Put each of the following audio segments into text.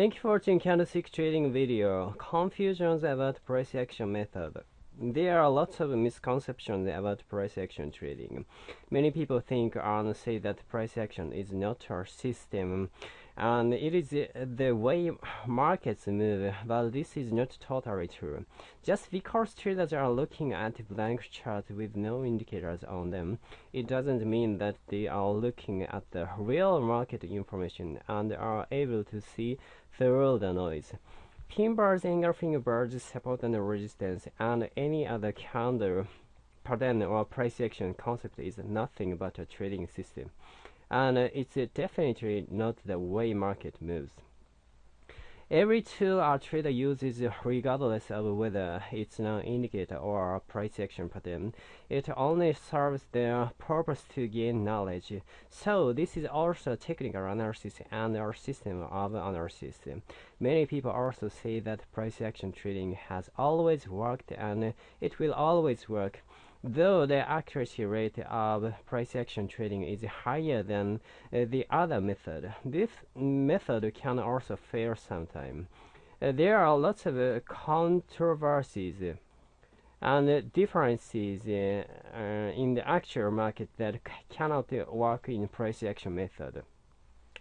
Thank you for watching candlestick trading video. Confusions about price action method. There are lots of misconceptions about price action trading. Many people think and say that price action is not a system and it is uh, the way markets move, but this is not totally true. Just because traders are looking at blank charts with no indicators on them, it doesn't mean that they are looking at the real market information and are able to see through the noise. Pin bars, engulfing bars, support and resistance, and any other candle pattern or price action concept is nothing but a trading system and uh, it's uh, definitely not the way market moves. Every tool our trader uses, regardless of whether it's an indicator or a price action pattern, it only serves their purpose to gain knowledge. So this is also technical analysis and our system of analysis. Many people also say that price action trading has always worked and it will always work though the accuracy rate of price action trading is higher than uh, the other method. This method can also fail sometimes. Uh, there are lots of uh, controversies and differences in the actual market that cannot work in price action method.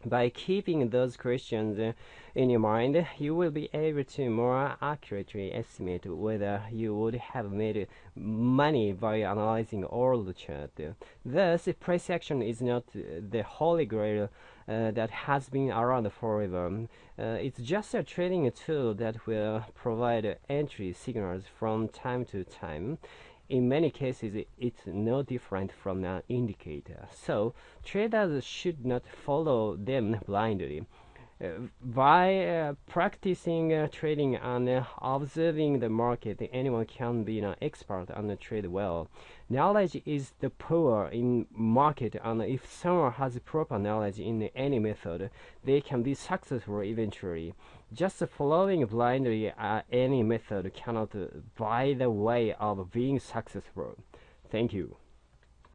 By keeping those questions in your mind, you will be able to more accurately estimate whether you would have made money by analyzing all the chart. Thus, price action is not the holy grail uh, that has been around forever. Uh, it's just a trading tool that will provide entry signals from time to time in many cases it's no different from an indicator. So traders should not follow them blindly by uh, practicing uh, trading and uh, observing the market, anyone can be an expert and trade well. Knowledge is the power in market, and if someone has proper knowledge in any method, they can be successful eventually. Just following blindly any method cannot buy the way of being successful. Thank you.